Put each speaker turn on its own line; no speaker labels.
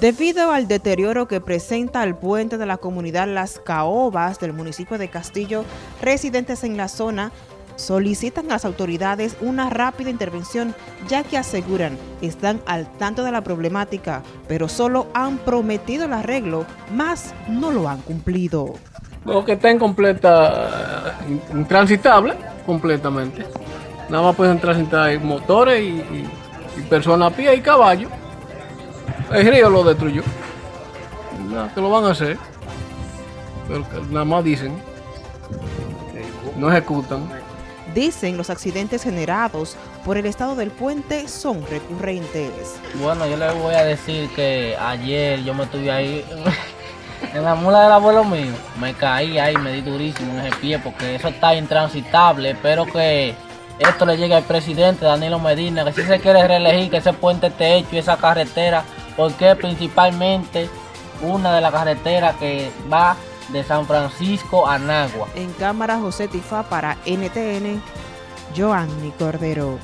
Debido al deterioro que presenta el puente de la comunidad Las Caobas del municipio de Castillo, residentes en la zona solicitan a las autoridades una rápida intervención ya que aseguran están al tanto de la problemática, pero solo han prometido el arreglo, más no lo han cumplido.
Lo que está en completa, eh, intransitable completamente. Nada más pueden transitar motores y, y, personas a pie y caballos. El río lo destruyó. Nada, que lo van a hacer. Pero nada más dicen. No ejecutan.
Dicen los accidentes generados por el estado del puente son recurrentes.
Bueno, yo les voy a decir que ayer yo me estuve ahí en la mula del abuelo mío. Me caí ahí, me di durísimo en ese pie porque eso está intransitable. Espero que esto le llegue al presidente Danilo Medina, que si se quiere reelegir, que ese puente esté hecho y esa carretera porque principalmente una de las carreteras que va de San Francisco a Nagua.
En cámara José Tifá para NTN, Joanny Cordero.